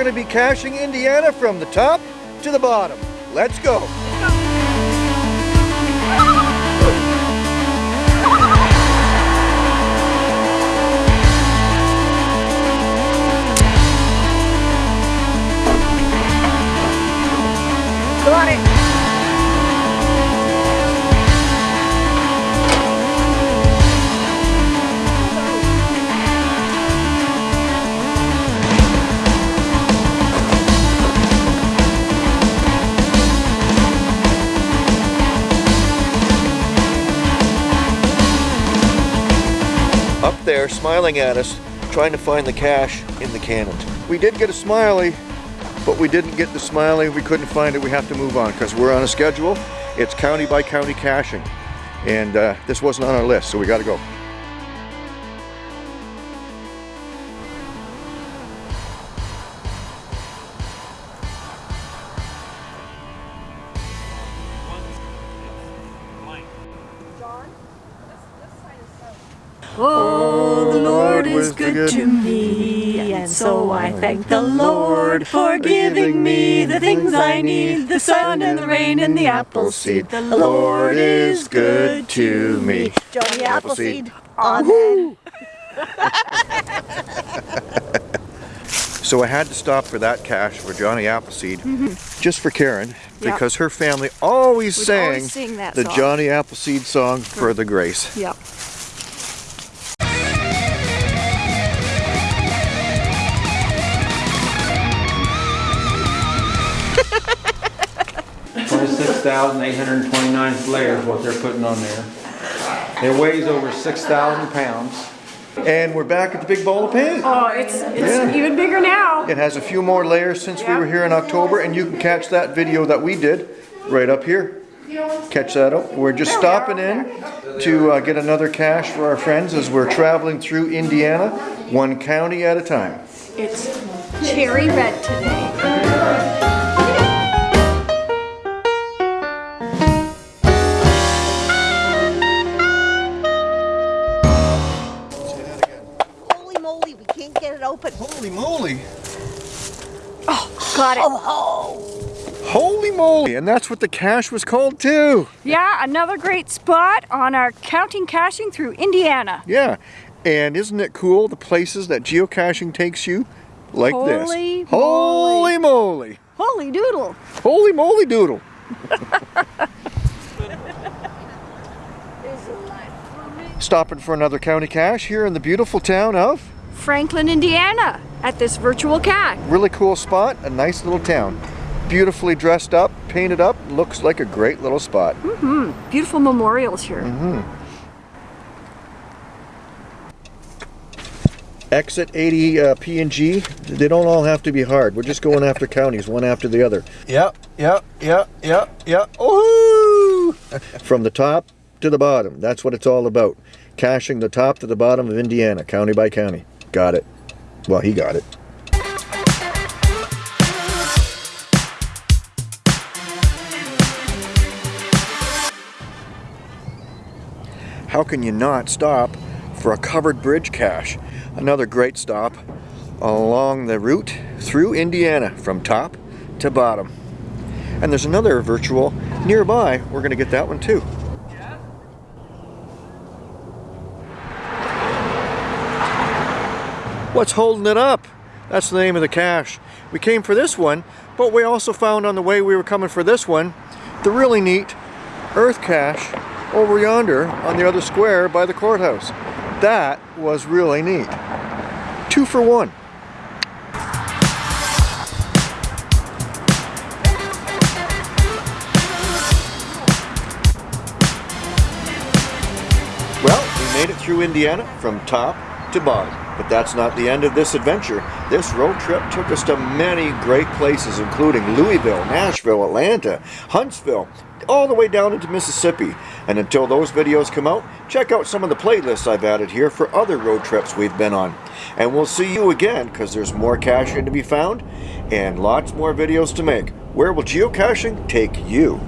Going to be caching Indiana from the top to the bottom. Let's go. Up there, smiling at us, trying to find the cache in the cannon. We did get a smiley, but we didn't get the smiley. We couldn't find it. We have to move on because we're on a schedule. It's county by county caching. And uh, this wasn't on our list, so we got to go. Oh, the Lord is good to me, and so I oh. thank the Lord for giving me the things I need the sun and the rain and the apple seed. The Lord is good to me. Johnny Appleseed. Amen. So I had to stop for that cache for Johnny Appleseed, mm-hmm. just for Karen, because her family always Would sang always the song. Johnny Appleseed song for the grace. Yep. Twenty-six thousand eight hundred and twenty-nine layer is what they're putting on there. It weighs over six thousand pounds. And we're back at the big bowl of paint. Oh, it's it's Yeah. even bigger now. It has a few more layers since we were here in October, and you can catch that video that we did right up here. Catch that up. We're just stopping in to uh, get another cache for our friends as we're traveling through Indiana, one county at a time. It's cherry red today. It open. Holy moly! Oh, got it. Oh, oh, Holy moly! And that's what the cache was called too. Yeah, another great spot on our counting caching through Indiana. Yeah. And isn't it cool the places that geocaching takes you? Like this? Holy this. Holy moly! Holy doodle. Holy moly doodle! Stopping for another county cache here in the beautiful town of Franklin, Indiana, at this virtual cache. really cool spot, a nice little town. Beautifully dressed up, painted up, looks like a great little spot. Mm -hmm. Beautiful memorials here. Mm -hmm. Exit 80 uh, P&G, they don't all have to be hard. We're just going after counties, one after the other. Yep, yep, yep, yep, yep. Oh! From the top to the bottom, that's what it's all about. Caching the top to the bottom of Indiana, county by county. Got it. Well, he got it. How can you not stop for a covered bridge cache? Another great stop along the route through Indiana from top to bottom. And there's another virtual nearby. We're going to get that one too. What's holding it up? That's the name of the cache. We came for this one, but we also found on the way we were coming for this one, the really neat earth cache over yonder on the other square by the courthouse. That was really neat. Two for one. Well, we made it through Indiana from top to bottom. But that's not the end of this adventure. This road trip took us to many great places, including Louisville, Nashville, Atlanta, Huntsville, all the way down into Mississippi. And until those videos come out, check out some of the playlists I've added here for other road trips we've been on. And we'll see you again, because there's more caching to be found, and lots more videos to make. Where will geocaching take you?